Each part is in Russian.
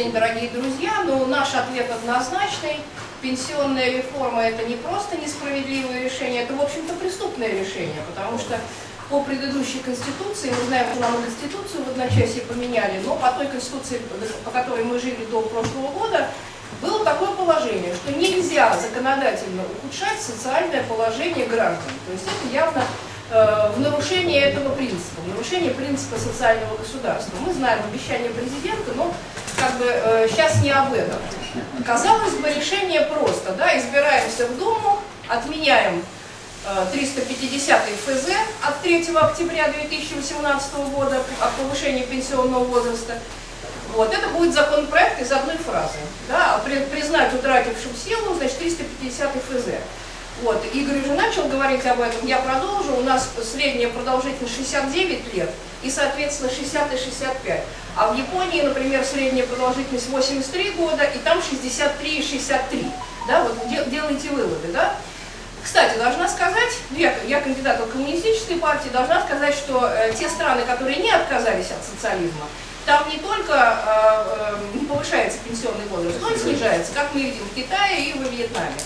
день, дорогие друзья. Но наш ответ однозначный. Пенсионная реформа – это не просто несправедливое решение, это, в общем-то, преступное решение, потому что по предыдущей Конституции, мы знаем, что нам Конституцию в одночасье поменяли, но по той Конституции, по которой мы жили до прошлого года, было такое положение, что нельзя законодательно ухудшать социальное положение граждан. То есть это явно э, в нарушение этого принципа, в нарушение принципа социального государства. Мы знаем обещание президента, но как бы э, сейчас не об этом. Казалось бы, решение просто, да, избираемся в Думу, отменяем 350 э, ФЗ от 3 октября 2018 года о повышении пенсионного возраста. Вот, это будет законопроект из одной фразы. Да, признать утратившим силу, значит, 350 ФЗ. Вот, Игорь уже начал говорить об этом, я продолжу. У нас средняя продолжительность 69 лет и, соответственно, 60 и 65. А в Японии, например, средняя продолжительность 83 года, и там 63 и 63. Да, вот делайте выводы, да? Кстати, должна сказать, я, я кандидат от коммунистической партии, должна сказать, что э, те страны, которые не отказались от социализма, там не только э, э, не повышается пенсионный возраст, но и снижается, как мы видим в Китае и во Вьетнаме.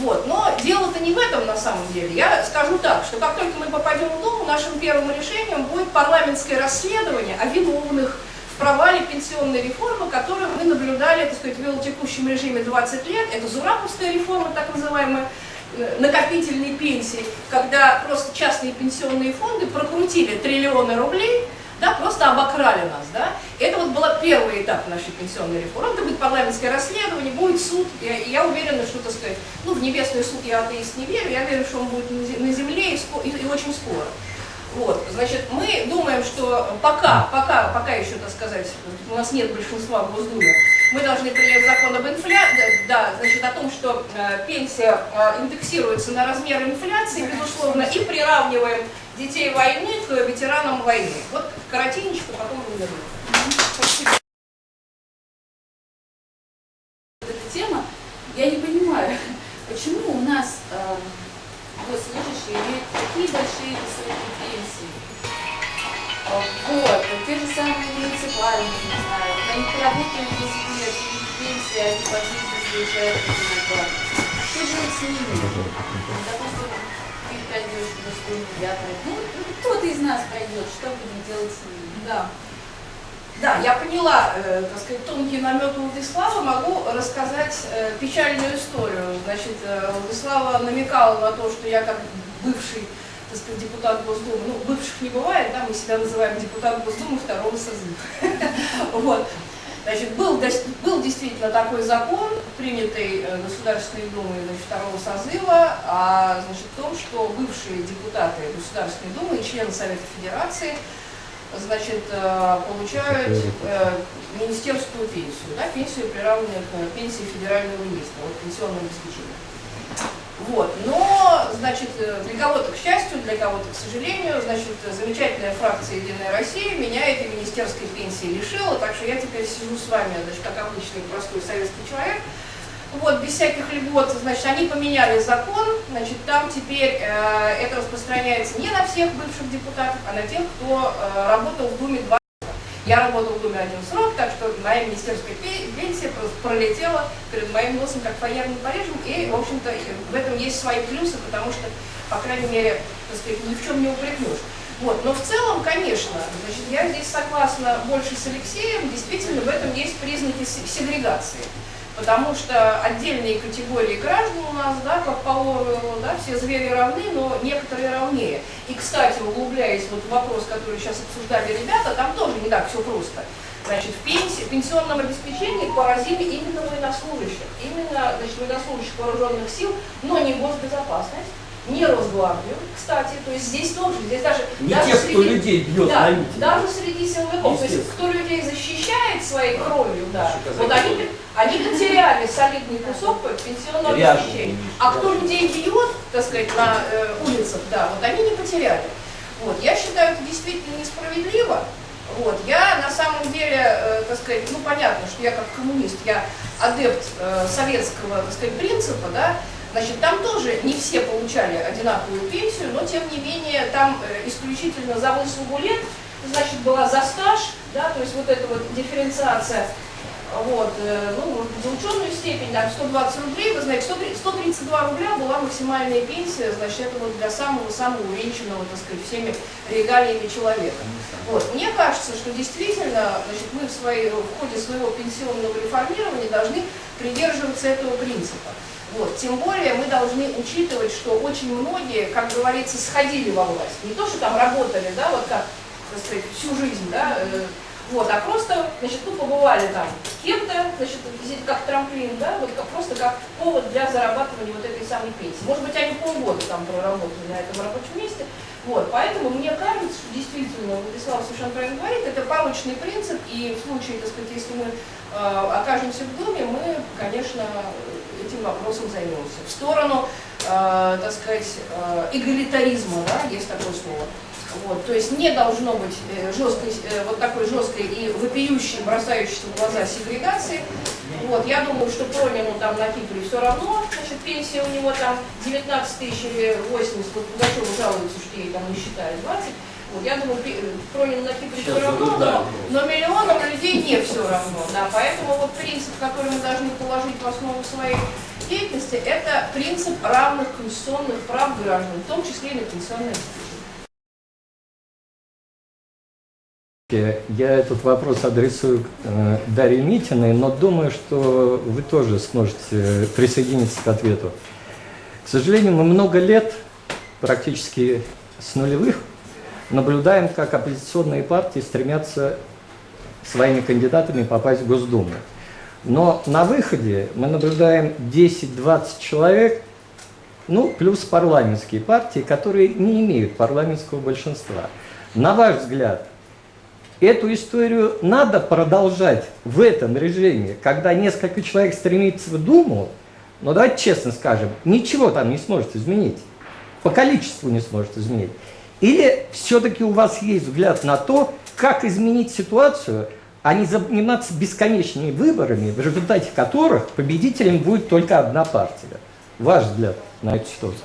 Вот. Но дело-то не в этом на самом деле. Я скажу так, что как только мы попадем в Думу, нашим первым решением будет парламентское расследование о виновных в провале пенсионной реформы, которую мы наблюдали, так сказать, в текущем режиме 20 лет. Это Зураповская реформа, так называемая, Э, накопительной пенсии, когда просто частные пенсионные фонды прокрутили триллионы рублей, да, просто обокрали нас. Да? Это вот был первый этап нашей пенсионной реформы. Это будет парламентское расследование, будет суд. Я, я уверена, что, так сказать, ну, в небесный суд я атеист не верю, я верю, что он будет на земле и, и, и очень скоро. Вот, значит, мы думаем, что пока, пока, пока еще, так сказать, у нас нет большинства в Госдуме, мы должны принять закон об инфляции, да, значит, о том, что э, пенсия э, индексируется на размер инфляции, безусловно, и приравниваем детей войны к ветеранам войны. Вот коротенечко, потом вернем. Спасибо. Что делать с ними? Допустим, ты пойдешь в Москву, я пройду. Ну, кто-то из нас пройдет, что будем делать с ними? Да. Да, я поняла, э, так сказать, тонкие наметы Владислава, могу рассказать э, печальную историю. Значит, э, Владислава намекала на то, что я как бывший так сказать, депутат Госдумы, ну, бывших не бывает, да, мы себя называем депутат Госдумы второго созыва. Вот. Значит, был, был действительно такой закон, принятый э, Государственной Думой значит, второго созыва, а, значит, том, что бывшие депутаты Государственной Думы и члены Совета Федерации значит, э, получают э, министерскую пенсию, да, пенсию, приравненную к пенсии федерального министра, вот пенсионное обеспечение. Вот. Но, значит, для кого-то, к счастью, для кого-то, к сожалению, значит, замечательная фракция «Единая Россия» меня этой министерской пенсии лишила, так что я теперь сижу с вами, значит, как обычный простой советский человек, вот, без всяких льгот, значит, они поменяли закон, значит, там теперь э, это распространяется не на всех бывших депутатов, а на тех, кто э, работал в Думе два я работал в Думе один срок, так что моя министерская пенсия пролетела перед моим носом как фаерным Парижем, и, в общем-то, в этом есть свои плюсы, потому что, по крайней мере, так сказать, ни в чем не упрекнешь. Вот. Но в целом, конечно, значит, я здесь согласна больше с Алексеем, действительно в этом есть признаки сегрегации потому что отдельные категории граждан у нас, да, как по Оруэллу, да, все звери равны, но некоторые равнее. И, кстати, углубляясь вот в вопрос, который сейчас обсуждали ребята, там тоже не так все просто. Значит, в пенсии, пенсионном обеспечении поразили именно военнослужащих, именно значит, военнослужащих вооруженных сил, но не госбезопасность, не Росгвардию, кстати, то есть здесь тоже, здесь даже... Не даже тех, среди, кто людей бьет да, митинге. Даже среди силовиков, то есть кто людей защищает своей кровью, да, вот они, они потеряли солидный кусок пенсионного обеспечения. А кто людей бьет, так сказать, на э, улицах, да, вот они не потеряли. Вот, я считаю, это действительно несправедливо. Вот, я на самом деле, э, так сказать, ну понятно, что я как коммунист, я адепт э, советского, так сказать, принципа, да, Значит, там тоже не все получали одинаковую пенсию, но тем не менее там э, исключительно за выслугу лет, значит, была за стаж, да, то есть вот эта вот дифференциация вот, э, ну, за ученую степень, там, 120 рублей, вы знаете, 132 рубля была максимальная пенсия, значит, это вот для самого-самого увенчанного, так сказать, всеми регалиями человека. Вот, мне кажется, что действительно, значит, мы в, своей, в ходе своего пенсионного реформирования должны придерживаться этого принципа. Вот. Тем более мы должны учитывать, что очень многие, как говорится, сходили во власть. Не то, что там работали, да, вот как, так сказать, всю жизнь, да, э, вот, а просто, значит, ну, побывали там кем-то, значит, как трамплин, да, вот как, просто как повод для зарабатывания вот этой самой пенсии. Может быть, они полгода там проработали на этом рабочем месте. Вот, поэтому мне кажется, что действительно, Владислав совершенно правильно говорит, это порочный принцип, и в случае, так сказать, если мы э, окажемся в доме, мы, конечно, этим вопросом займемся. В сторону, э, так сказать, э, эгалитаризма, да, есть такое слово. Вот, то есть не должно быть э, жесткой, э, вот такой жесткой и вопиющей, бросающейся в глаза сегрегации. Вот, я думаю, что Пронину там на Кипре все равно, значит, пенсия у него там 19 тысяч или 80, вот Пугачева жалуется, что ей там не считают 20. Вот, я думаю, Пронину на Кипре все равно, но, но миллионам людей не все равно. Да, поэтому вот принцип, который мы должны положить в основу своей деятельности, это принцип равных конституционных прав граждан, в том числе и на пенсионное Я этот вопрос адресую э, Дарье Митиной, но думаю, что вы тоже сможете присоединиться к ответу. К сожалению, мы много лет, практически с нулевых, наблюдаем, как оппозиционные партии стремятся своими кандидатами попасть в Госдуму. Но на выходе мы наблюдаем 10-20 человек, ну, плюс парламентские партии, которые не имеют парламентского большинства. На ваш взгляд, Эту историю надо продолжать в этом режиме, когда несколько человек стремится в Думу, но давайте честно скажем, ничего там не сможет изменить, по количеству не сможет изменить. Или все-таки у вас есть взгляд на то, как изменить ситуацию, а не заниматься бесконечными выборами, в результате которых победителем будет только одна партия. Ваш взгляд на эту ситуацию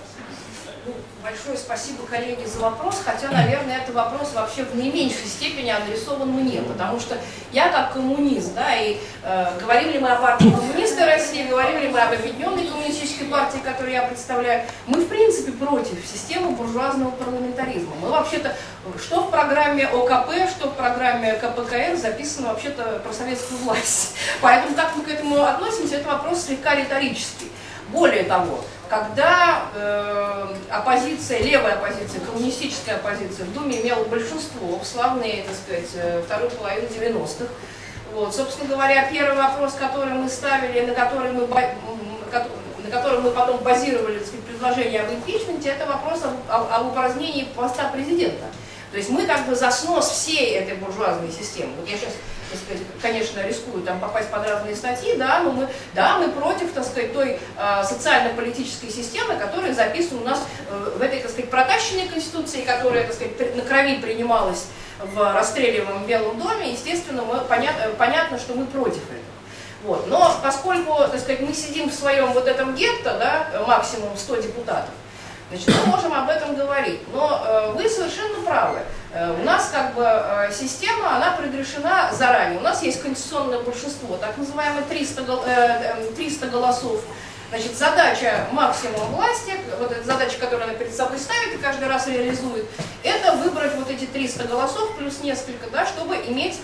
большое спасибо, коллеги, за вопрос, хотя, наверное, это вопрос вообще в не меньшей степени адресован мне, потому что я как коммунист, да, и э, говорим ли мы о партии коммунисты России, говорим ли мы об объединенной коммунистической партии, которую я представляю, мы, в принципе, против системы буржуазного парламентаризма. Мы вообще-то, что в программе ОКП, что в программе КПКР записано вообще-то про советскую власть. Поэтому как мы к этому относимся, это вопрос слегка риторический. Более того, когда э, оппозиция, левая оппозиция, коммунистическая оппозиция в Думе имела большинство в славные, так сказать, э, вторую половину 90-х. Вот, собственно говоря, первый вопрос, который мы ставили, на который мы, на котором мы потом базировали так сказать, предложение об импичменте, это вопрос об, об, об упразднении поста президента. То есть мы как бы за снос всей этой буржуазной системы. Вот я сейчас так сказать, конечно, рискуют там попасть под разные статьи, да, но мы, да, мы против, так сказать, той э, социально-политической системы, которая записана у нас э, в этой, так сказать, протащенной конституции, которая, так сказать, на крови принималась в расстреливаемом Белом доме, естественно, мы, понят, понятно, что мы против этого. Вот. Но поскольку, так сказать, мы сидим в своем вот этом гетто, да, максимум 100 депутатов, Значит, мы можем об этом говорить, но э, вы совершенно правы. Э, у нас как бы э, система, она предрешена заранее. У нас есть конституционное большинство, так называемые 300, э, 300 голосов. Значит, задача максимум власти, вот эта задача, которую она перед собой ставит и каждый раз реализует, это выбрать вот эти 300 голосов плюс несколько, да, чтобы иметь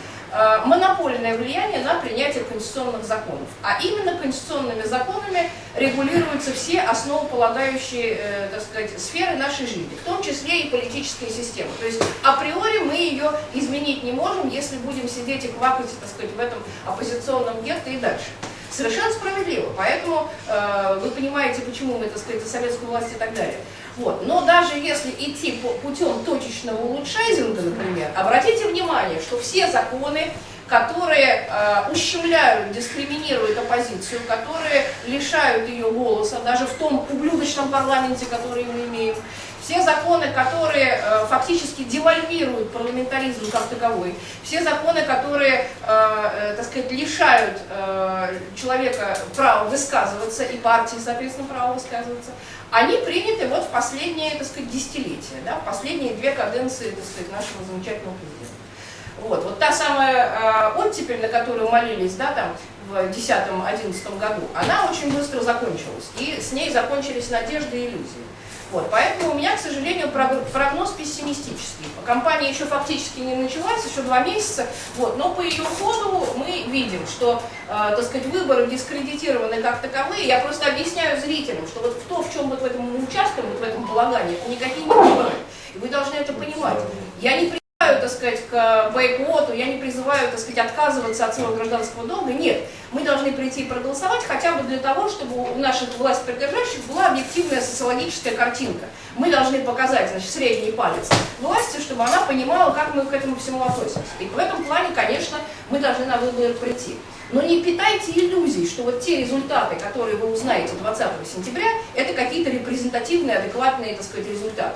монопольное влияние на принятие конституционных законов. А именно конституционными законами регулируются все основополагающие э, так сказать, сферы нашей жизни, в том числе и политическая система. То есть априори мы ее изменить не можем, если будем сидеть и квакать так сказать, в этом оппозиционном гетто и дальше. Совершенно справедливо. Поэтому э, вы понимаете, почему мы, так сказать, за советскую власть и так далее. Вот. Но даже если идти путем точечного улучшайзинга, например, обратите внимание, что все законы, которые э, ущемляют, дискриминируют оппозицию, которые лишают ее голоса, даже в том ублюдочном парламенте, который мы имеем, все законы, которые э, фактически девальвируют парламентаризм как таковой, все законы, которые, э, э, так сказать, лишают э, человека права высказываться и партии, соответственно, права высказываться, они приняты вот в последние, так сказать, десятилетия, да, в последние две каденции, так сказать, нашего замечательного президента. Вот, вот та самая э, оттепель, на которую молились, да, там, в 2010-2011 году, она очень быстро закончилась, и с ней закончились надежды и иллюзии. Вот, поэтому у меня, к сожалению, прог- прогноз пессимистический. Компания еще фактически не началась, еще два месяца, вот, но по ее ходу мы видим, что, э, так сказать, выборы дискредитированы как таковые. Я просто объясняю зрителям, что вот то, в чем вот в этом мы участвуем, вот в этом полагании, это никакие не выборы. И вы должны это понимать. Я не сказать, к бойкоту, я не призываю, так сказать, отказываться от своего гражданского долга. Нет, мы должны прийти и проголосовать хотя бы для того, чтобы у наших власть придержащих была объективная социологическая картинка. Мы должны показать, значит, средний палец власти, чтобы она понимала, как мы к этому всему относимся. И в этом плане, конечно, мы должны на выборы прийти. Но не питайте иллюзий, что вот те результаты, которые вы узнаете 20 сентября, это какие-то репрезентативные, адекватные, так сказать, результаты.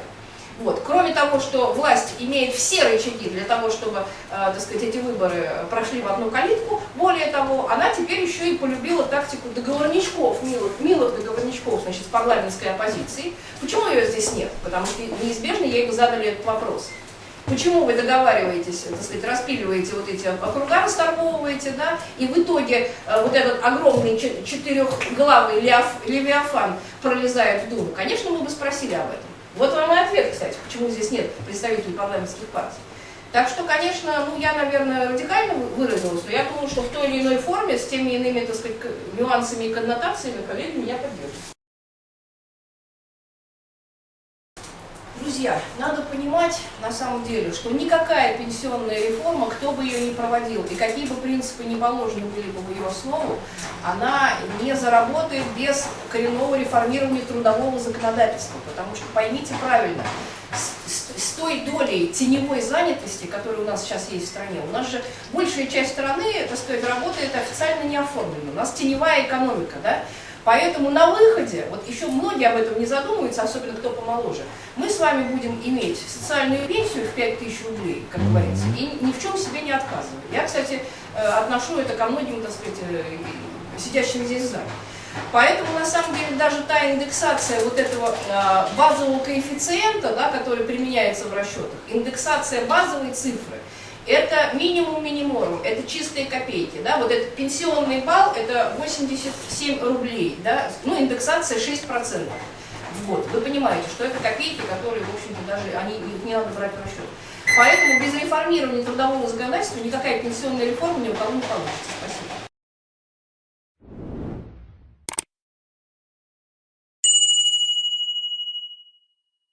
Вот. Кроме того, что власть имеет все рычаги для того, чтобы, э, так сказать, эти выборы прошли в одну калитку, более того, она теперь еще и полюбила тактику договорничков, милых, милых договорничков, значит, с парламентской оппозицией. Почему ее здесь нет? Потому что неизбежно ей бы задали этот вопрос. Почему вы договариваетесь, так сказать, распиливаете вот эти округа, расторговываете, да, и в итоге э, вот этот огромный че- четырехглавый левиафан пролезает в Думу? Конечно, мы бы спросили об этом. Вот вам и ответ, кстати, почему здесь нет представителей парламентских партий. Так что, конечно, ну я, наверное, радикально вы- выразилась, но я думаю, что в той или иной форме, с теми иными, так сказать, нюансами и коннотациями коллеги меня поддержат. Друзья, надо понимать на самом деле, что никакая пенсионная реформа, кто бы ее ни проводил, и какие бы принципы ни положены были бы в ее основу, она не заработает без коренного реформирования трудового законодательства. Потому что поймите правильно, с, с- с той долей теневой занятости, которая у нас сейчас есть в стране, у нас же большая часть страны, так сказать, работает официально не оформлена. У нас теневая экономика, да? Поэтому на выходе, вот еще многие об этом не задумываются, особенно кто помоложе, мы с вами будем иметь социальную пенсию в 5000 рублей, как говорится, и ни в чем себе не отказывать. Я, кстати, э, отношу это ко многим, так сказать, э, сидящим здесь в зале. Поэтому, на самом деле, даже та индексация вот этого э, базового коэффициента, да, который применяется в расчетах, индексация базовой цифры, это минимум минимум, это чистые копейки, да, вот этот пенсионный балл, это 87 рублей, да, ну, индексация 6% в год. Вы понимаете, что это копейки, которые, в общем-то, даже, они, их не надо брать в расчет. Поэтому без реформирования трудового законодательства никакая пенсионная реформа ни у кого не получится.